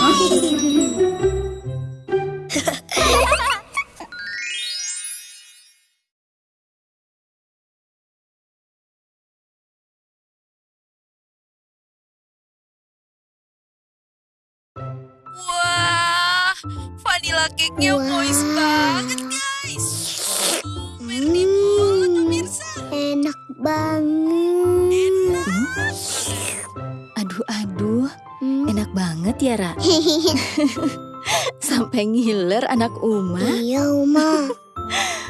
Wah, vanilla cake-nya wow. moist banget guys. Mm. Enak banget. Banget ya, Ra. Sampai ngiler anak Uma. iya, Uma.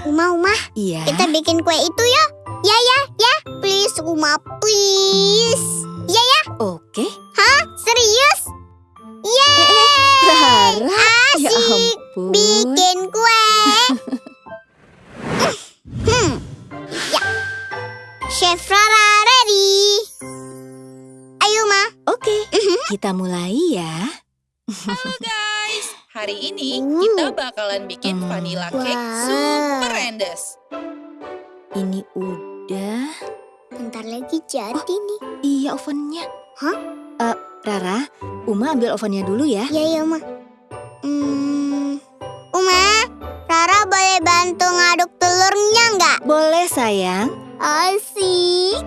Uma, Uma, Iya. kita bikin kue itu ya. Ya, ya, ya. Please, Uma, please. Ya, ya. Oke. Serius? Yeay! Rara. Ya Asik. ampun. Bikin kue. hmm. Ya. Chef kita mulai ya. Halo guys, hari ini Uh. kita bakalan bikin Hmm. vanilla cake super endes. Ini udah. Bentar lagi jadi nih. Iya ovennya. Hah? Eh, Rara, Uma ambil ovennya dulu ya. Ya, ya, Ma. Hmm. Uma, Rara boleh bantu ngaduk telurnya nggak? Boleh sayang. Asik.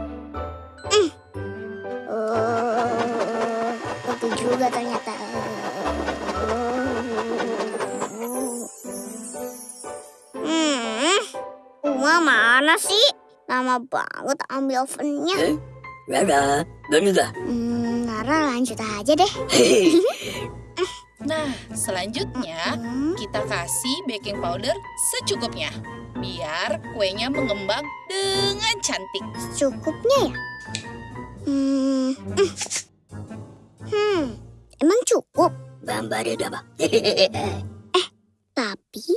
Mana sih? Lama banget ambil ovennya. Rara, bener Hmm, Rara lanjut aja deh. Nah, selanjutnya Hmm. kita kasih baking powder secukupnya. Biar kuenya mengembang dengan cantik. Cukupnya ya? Hmm. Hmm. Hmm. Emang cukup? Bambare daba. Tapi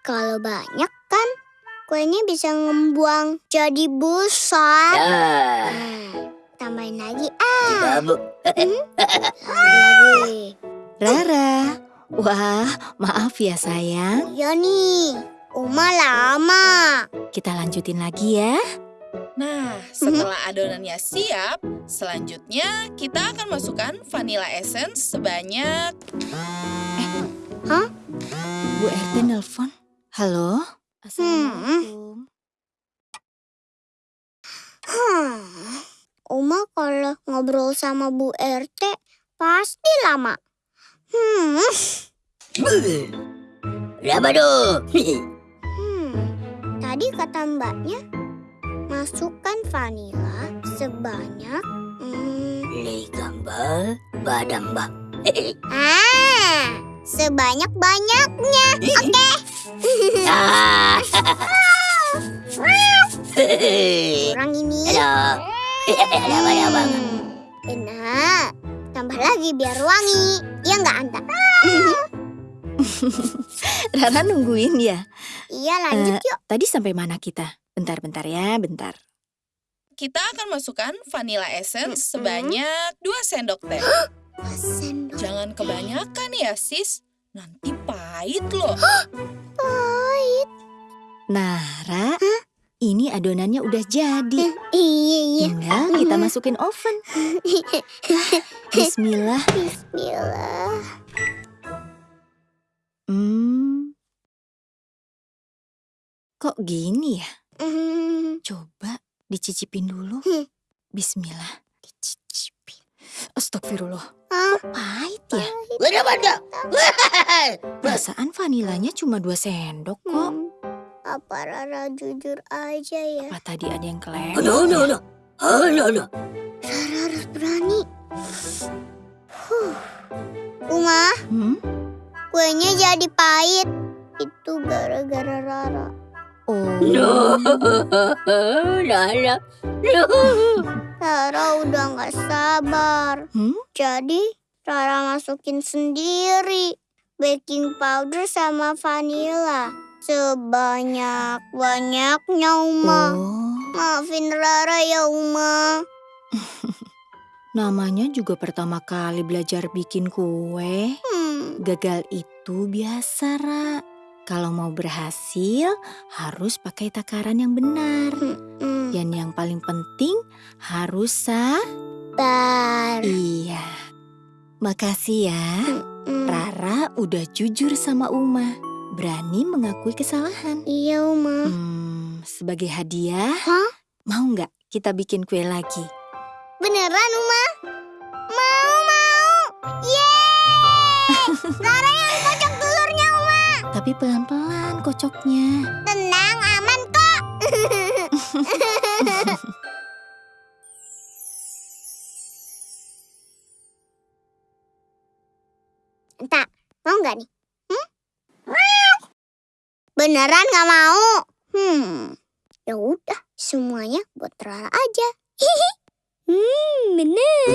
kalau banyak kan kuenya bisa ngembuang jadi besar. Ya, Nah, tambahin lagi ah, babu. lagi. Rara. Wah, maaf ya sayang. Iya nih, Uma lama. Kita lanjutin lagi ya. Nah, setelah adonannya siap, selanjutnya kita akan masukkan vanilla essence sebanyak Bu RT nelpon. Halo? Assalamualaikum. Hmm. Uma kalau ngobrol sama Bu RT pasti lama. Hmm. Raba do. Hmm, tadi kata mbaknya masukkan vanila sebanyak hmm, gambar badang ba. ah sebanyak banyaknya. Oke. Ah. Kurang ini. Halo. Hmm, Benar. Tambah lagi biar wangi. Ya nggak Anta? Rara nungguin ya. Iya lanjut yuk. Tadi sampai mana kita? Bentar-bentar ya, bentar. kita akan masukkan vanilla essence Mm-mm. sebanyak 2 sendok teh. Sendok Jangan kebanyakan ya, sis. Nanti pahit loh. pahit. Nah, Ra, ini adonannya udah jadi. Iya iya. Tinggal kita masukin oven. Bismillah. Bismillah. Hmm. Kok gini ya? Hmm, Coba dicicipin dulu. Hmm. Bismillah. dicicipin. Astagfirullah. Ah, Pahit ya? Raba da. Perasaan vanilanya cuma dua sendok kok. Hmm, Apa Rara jujur aja ya? Apa tadi ada yang kelewat? No no no. Oh no no. Rara harus berani. Huh. Uma, Hmm? kuenya jadi pahit. Itu gara-gara Rara. Oh. No. Rara. No. Rara udah nggak sabar. Hmm? Jadi Rara masukin sendiri baking powder sama vanilla. Sebanyak-banyaknya Uma. Oh. Maafin Rara ya Uma. Namanya juga pertama kali belajar bikin kue. Hmm. Gagal itu biasa, Ra. Kalau mau berhasil, harus pakai takaran yang benar. Hmm. Dan yang paling penting, harus sa... Bar. Iya. Makasih ya. Rara udah jujur sama Uma. Berani mengakui kesalahan. Iya Uma. Hmm, sebagai hadiah, Hah? mau nggak kita bikin kue lagi? Beneran Uma? Mau mau. Yeay! Rara yang kocok telurnya Uma. tapi pelan-pelan kocoknya. Tenang, aman kok. Entah, mau nggak nih? Hmm? Beneran nggak mau? Hmm, ya udah, semuanya buat Rara aja. hmm, bener.